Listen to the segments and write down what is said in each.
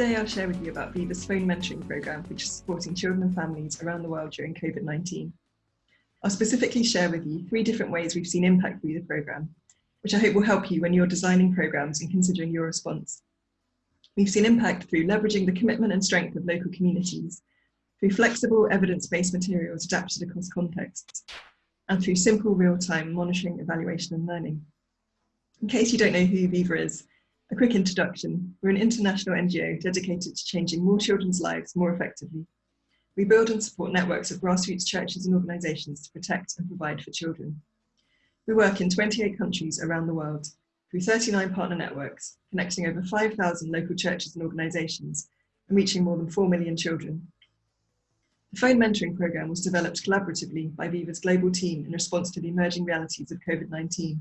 Today I'll share with you about Viva's phone mentoring programme, which is supporting children and families around the world during COVID-19. I'll specifically share with you three different ways we've seen impact through the programme, which I hope will help you when you're designing programmes and considering your response. We've seen impact through leveraging the commitment and strength of local communities, through flexible evidence-based materials adapted across contexts, and through simple real-time monitoring, evaluation and learning. In case you don't know who Viva is, a quick introduction. We're an international NGO dedicated to changing more children's lives more effectively. We build and support networks of grassroots churches and organisations to protect and provide for children. We work in 28 countries around the world through 39 partner networks, connecting over 5,000 local churches and organisations and reaching more than 4 million children. The phone mentoring programme was developed collaboratively by Viva's global team in response to the emerging realities of COVID-19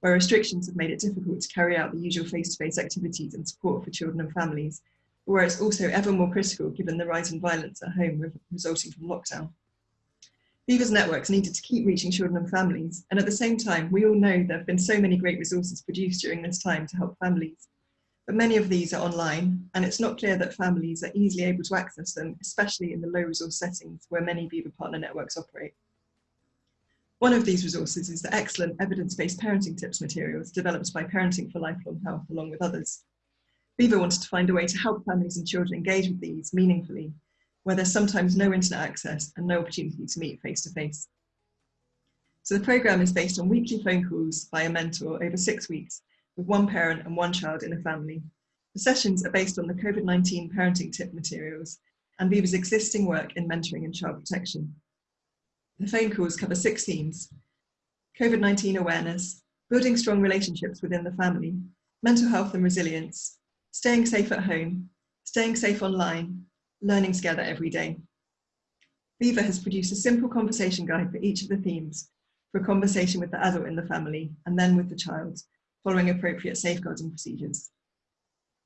where restrictions have made it difficult to carry out the usual face-to-face -face activities and support for children and families, where it's also ever more critical given the rise in violence at home resulting from lockdown. Viva's networks needed to keep reaching children and families, and at the same time, we all know there have been so many great resources produced during this time to help families. But many of these are online, and it's not clear that families are easily able to access them, especially in the low resource settings where many Viva partner networks operate. One of these resources is the excellent evidence-based parenting tips materials developed by Parenting for Lifelong Health along with others. Viva wanted to find a way to help families and children engage with these meaningfully, where there's sometimes no internet access and no opportunity to meet face to face. So the programme is based on weekly phone calls by a mentor over six weeks with one parent and one child in a family. The sessions are based on the COVID-19 parenting tip materials and Viva's existing work in mentoring and child protection. The phone calls cover six themes. COVID-19 awareness, building strong relationships within the family, mental health and resilience, staying safe at home, staying safe online, learning together every day. Viva has produced a simple conversation guide for each of the themes for a conversation with the adult in the family and then with the child, following appropriate safeguarding procedures.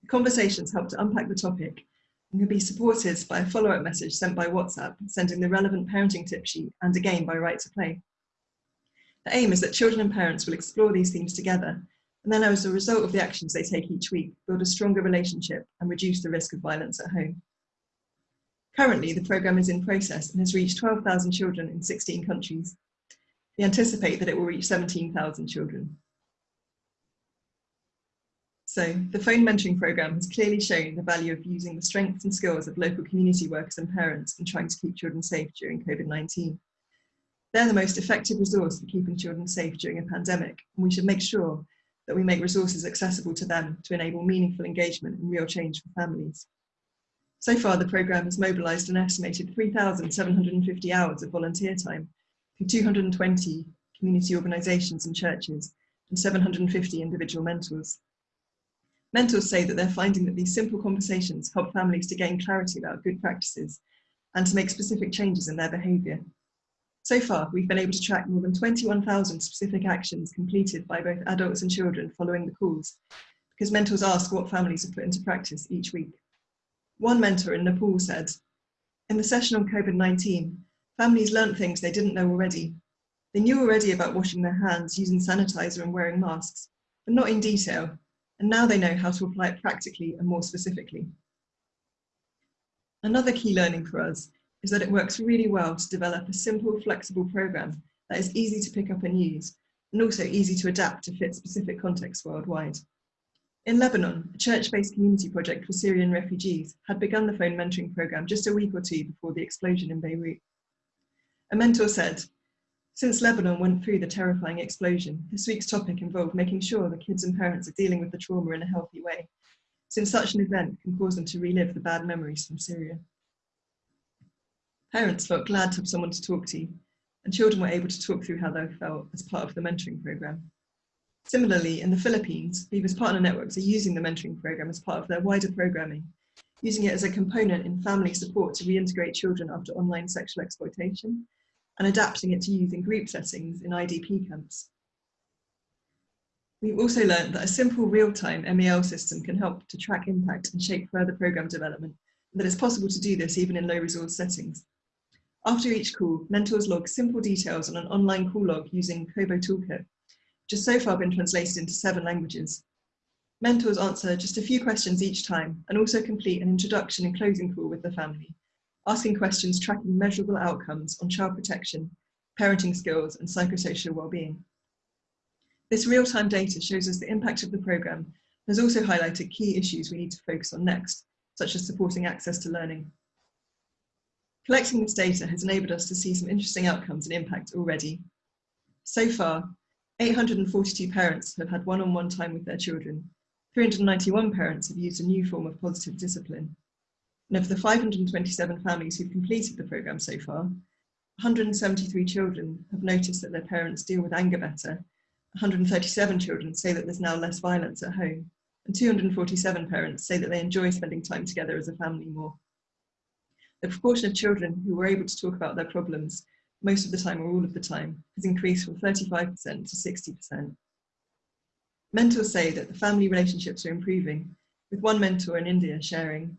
The conversations help to unpack the topic and can be supported by a follow-up message sent by WhatsApp, sending the relevant parenting tip sheet and again by Right to Play. The aim is that children and parents will explore these themes together and then as a result of the actions they take each week, build a stronger relationship and reduce the risk of violence at home. Currently, the programme is in process and has reached 12,000 children in 16 countries. We anticipate that it will reach 17,000 children. So the phone mentoring programme has clearly shown the value of using the strengths and skills of local community workers and parents in trying to keep children safe during COVID-19. They're the most effective resource for keeping children safe during a pandemic, and we should make sure that we make resources accessible to them to enable meaningful engagement and real change for families. So far, the programme has mobilised an estimated 3,750 hours of volunteer time through 220 community organisations and churches and 750 individual mentors. Mentors say that they're finding that these simple conversations help families to gain clarity about good practices and to make specific changes in their behaviour. So far, we've been able to track more than 21,000 specific actions completed by both adults and children following the calls, because mentors ask what families have put into practice each week. One mentor in Nepal said, in the session on COVID-19, families learnt things they didn't know already. They knew already about washing their hands, using sanitizer and wearing masks, but not in detail, and now they know how to apply it practically and more specifically. Another key learning for us is that it works really well to develop a simple, flexible program that is easy to pick up and use, and also easy to adapt to fit specific contexts worldwide. In Lebanon, a church-based community project for Syrian refugees had begun the phone mentoring program just a week or two before the explosion in Beirut. A mentor said, since Lebanon went through the terrifying explosion, this week's topic involved making sure the kids and parents are dealing with the trauma in a healthy way, since such an event can cause them to relive the bad memories from Syria. Parents felt glad to have someone to talk to, and children were able to talk through how they felt as part of the mentoring programme. Similarly, in the Philippines, Viva's partner networks are using the mentoring programme as part of their wider programming, using it as a component in family support to reintegrate children after online sexual exploitation and adapting it to use in group settings in IDP camps. We've also learned that a simple real-time MEL system can help to track impact and shape further programme development, and that it's possible to do this even in low resource settings. After each call, mentors log simple details on an online call log using Kobo Toolkit, which has so far been translated into seven languages. Mentors answer just a few questions each time and also complete an introduction and closing call with the family, asking questions tracking measurable outcomes on child protection, parenting skills and psychosocial well-being. This real-time data shows us the impact of the programme and has also highlighted key issues we need to focus on next, such as supporting access to learning. Collecting this data has enabled us to see some interesting outcomes and impact already. So far, 842 parents have had one-on-one -on -one time with their children. 391 parents have used a new form of positive discipline. And of the 527 families who've completed the programme so far, 173 children have noticed that their parents deal with anger better 137 children say that there's now less violence at home, and 247 parents say that they enjoy spending time together as a family more. The proportion of children who were able to talk about their problems most of the time or all of the time has increased from 35% to 60%. Mentors say that the family relationships are improving, with one mentor in India sharing,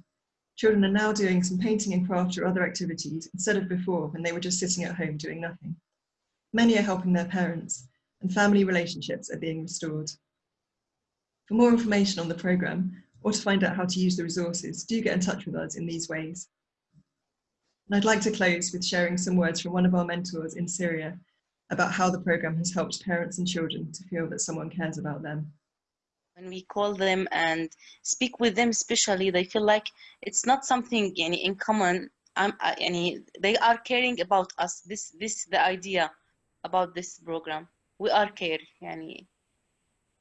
children are now doing some painting and craft or other activities instead of before when they were just sitting at home doing nothing. Many are helping their parents, and family relationships are being restored. For more information on the programme or to find out how to use the resources, do get in touch with us in these ways. And I'd like to close with sharing some words from one of our mentors in Syria about how the programme has helped parents and children to feel that someone cares about them When we call them and speak with them, especially, they feel like it's not something any, in common. Um, any, they are caring about us. This, this, the idea about this program we are care يعني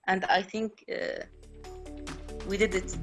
and I think uh, we did it